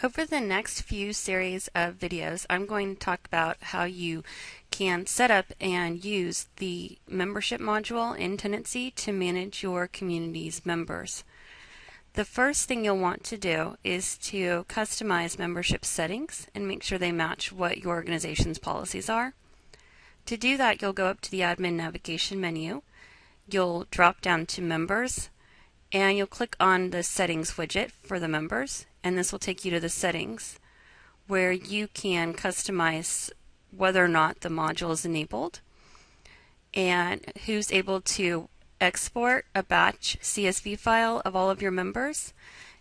Over the next few series of videos, I'm going to talk about how you can set up and use the membership module in Tendenci to manage your community's members. The first thing you'll want to do is to customize membership settings and make sure they match what your organization's policies are. To do that, you'll go up to the admin navigation menu. You'll drop down to members and you'll click on the settings widget for the members and this will take you to the settings where you can customize whether or not the module is enabled and who's able to export a batch CSV file of all of your members.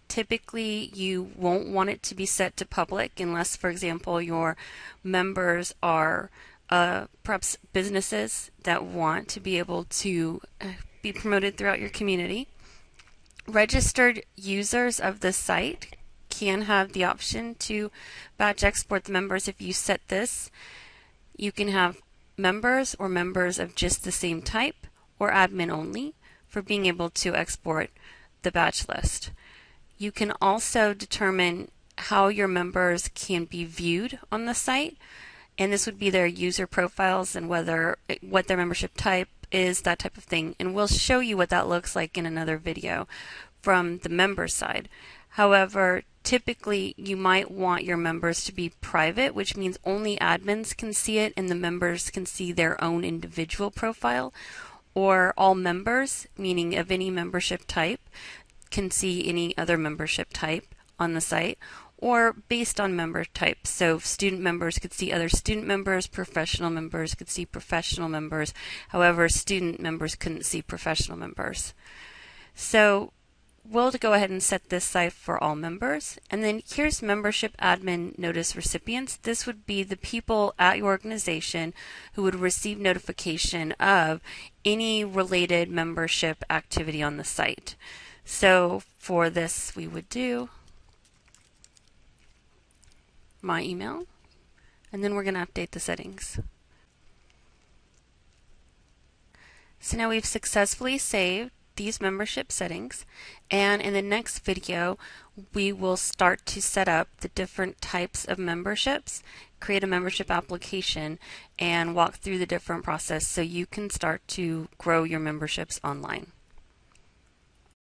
Typically, you won't want it to be set to public unless, for example, your members are uh, perhaps businesses that want to be able to uh, be promoted throughout your community. Registered users of the site can have the option to batch export the members if you set this. You can have members or members of just the same type or admin only for being able to export the batch list. You can also determine how your members can be viewed on the site and this would be their user profiles and whether what their membership type is that type of thing and we'll show you what that looks like in another video from the member side. However typically you might want your members to be private, which means only admins can see it and the members can see their own individual profile, or all members, meaning of any membership type, can see any other membership type on the site, or based on member type. So student members could see other student members, professional members could see professional members. However, student members couldn't see professional members. So we'll go ahead and set this site for all members. And then here's membership admin notice recipients. This would be the people at your organization who would receive notification of any related membership activity on the site. So for this, we would do my email, and then we're going to update the settings. So now we've successfully saved these membership settings and in the next video we will start to set up the different types of memberships create a membership application and walk through the different process so you can start to grow your memberships online.